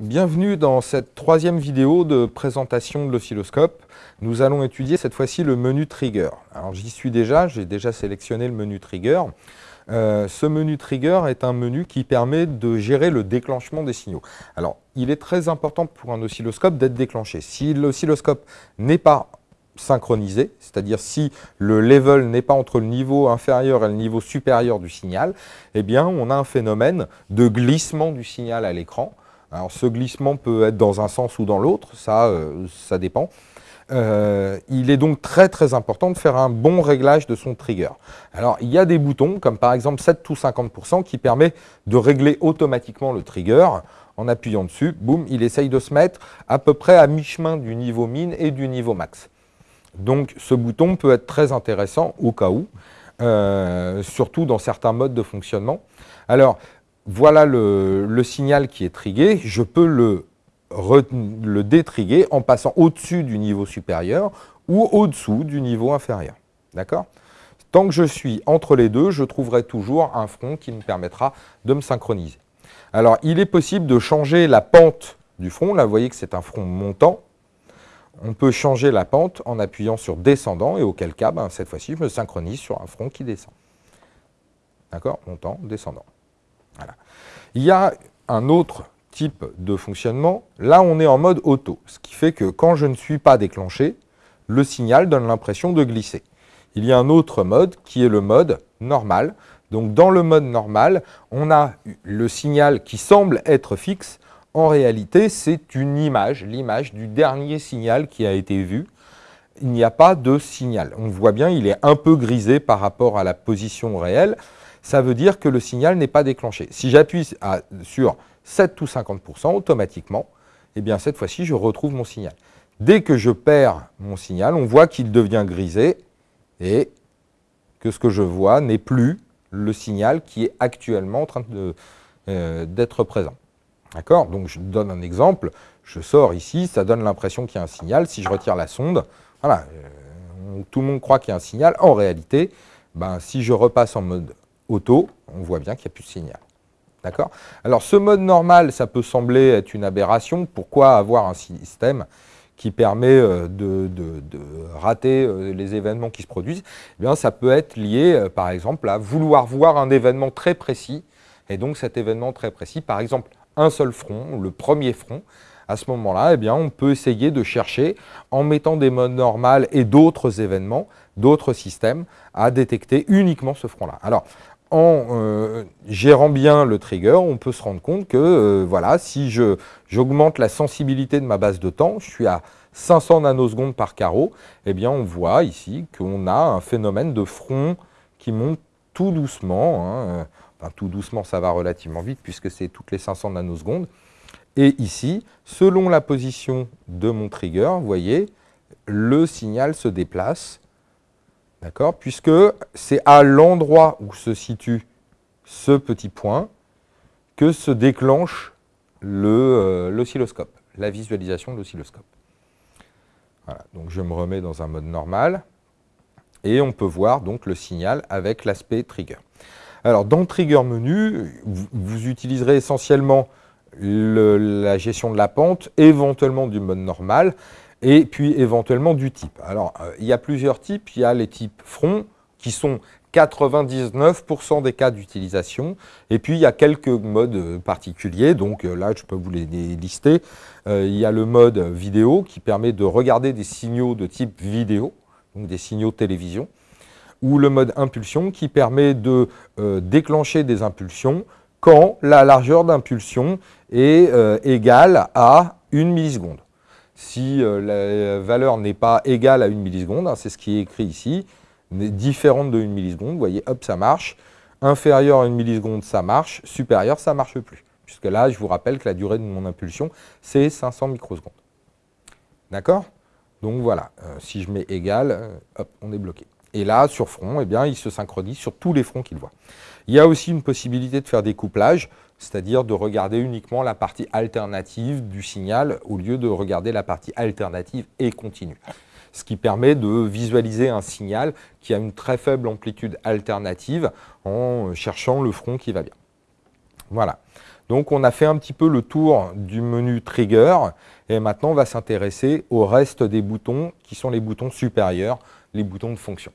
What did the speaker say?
Bienvenue dans cette troisième vidéo de présentation de l'oscilloscope. Nous allons étudier cette fois-ci le menu trigger. Alors j'y suis déjà, j'ai déjà sélectionné le menu trigger. Euh, ce menu trigger est un menu qui permet de gérer le déclenchement des signaux. Alors il est très important pour un oscilloscope d'être déclenché. Si l'oscilloscope n'est pas synchronisé, c'est-à-dire si le level n'est pas entre le niveau inférieur et le niveau supérieur du signal, eh bien on a un phénomène de glissement du signal à l'écran. Alors ce glissement peut être dans un sens ou dans l'autre, ça, euh, ça dépend. Euh, il est donc très très important de faire un bon réglage de son trigger. Alors il y a des boutons comme par exemple 7 ou 50% qui permet de régler automatiquement le trigger. En appuyant dessus, boum, il essaye de se mettre à peu près à mi-chemin du niveau min et du niveau max. Donc ce bouton peut être très intéressant au cas où, euh, surtout dans certains modes de fonctionnement. Alors voilà le, signal qui est trigué, je peux le, détriguer en passant au-dessus du niveau supérieur ou au-dessous du niveau inférieur. D'accord? Tant que je suis entre les deux, je trouverai toujours un front qui me permettra de me synchroniser. Alors, il est possible de changer la pente du front. Là, vous voyez que c'est un front montant. On peut changer la pente en appuyant sur descendant, et auquel cas, ben, cette fois-ci, je me synchronise sur un front qui descend. D'accord? Montant, descendant. Il y a un autre type de fonctionnement. Là, on est en mode auto, ce qui fait que quand je ne suis pas déclenché, le signal donne l'impression de glisser. Il y a un autre mode qui est le mode normal. Donc dans le mode normal, on a le signal qui semble être fixe. En réalité, c'est une image, l'image du dernier signal qui a été vu. Il n'y a pas de signal. On voit bien, il est un peu grisé par rapport à la position réelle ça veut dire que le signal n'est pas déclenché. Si j'appuie sur 7 ou 50%, automatiquement, eh bien cette fois-ci, je retrouve mon signal. Dès que je perds mon signal, on voit qu'il devient grisé et que ce que je vois n'est plus le signal qui est actuellement en train euh, d'être présent. D'accord? Donc je donne un exemple, je sors ici, ça donne l'impression qu'il y a un signal. Si je retire la sonde, voilà, euh, tout le monde croit qu'il y a un signal. En réalité, ben, si je repasse en mode auto, on voit bien qu'il n'y a plus de signal. D'accord? Alors ce mode normal, ça peut sembler être une aberration. Pourquoi avoir un système qui permet euh, de, rater euh, les événements qui se produisent? Eh bien, Ça peut être lié, euh, par exemple, à vouloir voir un événement très précis. Et donc cet événement très précis, par exemple, un seul front, le premier front, à ce moment-là, eh bien, on peut essayer de chercher, en mettant des modes normales et d'autres événements, d'autres systèmes, à détecter uniquement ce front-là. Alors, en euh, gérant bien le trigger, on peut se rendre compte que euh, voilà, si j'augmente la sensibilité de ma base de temps, je suis à 500 nanosecondes par carreau, eh bien on voit ici qu'on a un phénomène de front qui monte tout doucement. Hein, enfin, tout doucement, ça va relativement vite puisque c'est toutes les 500 nanosecondes. Et ici, selon la position de mon trigger, vous voyez, le signal se déplace D'accord? Puisque c'est à l'endroit où se situe ce petit point que se déclenche euh, l'oscilloscope, la visualisation de l'oscilloscope. Voilà, donc je me remets dans un mode normal et on peut voir donc le signal avec l'aspect trigger. Alors dans le trigger menu, vous, utiliserez essentiellement la gestion de la pente, éventuellement du mode normal, et puis éventuellement du type. Alors, euh, il y a plusieurs types. Il y a les types front, qui sont 99% des cas d'utilisation. Et puis, il y a quelques modes euh, particuliers. Donc euh, là, je peux vous les lister. il y a le mode vidéo, qui permet de regarder des signaux de type vidéo, donc des signaux télévision. Ou le mode impulsion, qui permet de déclencher des impulsions quand la largeur d'impulsion est égale à une milliseconde. Si euh, la valeur n'est pas égale à une milliseconde, hein, c'est ce qui est écrit ici, différente de une milliseconde, vous voyez, hop, ça marche. Inférieur à une milliseconde, ça marche. Supérieur, ça ne marche plus. Puisque là, je vous rappelle que la durée de mon impulsion, c'est 500 microsecondes. D'accord? Donc voilà, euh, si je mets égal, euh, hop, on est bloqué. Et là, sur front, eh il se synchronise sur tous les fronts qu'il voit. Il y a aussi une possibilité de faire des couplages c'est-à-dire de regarder uniquement la partie alternative du signal au lieu de regarder la partie alternative et continue. Ce qui permet de visualiser un signal qui a une très faible amplitude alternative en cherchant le front qui va bien. Voilà. Donc on a fait un petit peu le tour du menu Trigger et maintenant on va s'intéresser au reste des boutons qui sont les boutons supérieurs, les boutons de fonction.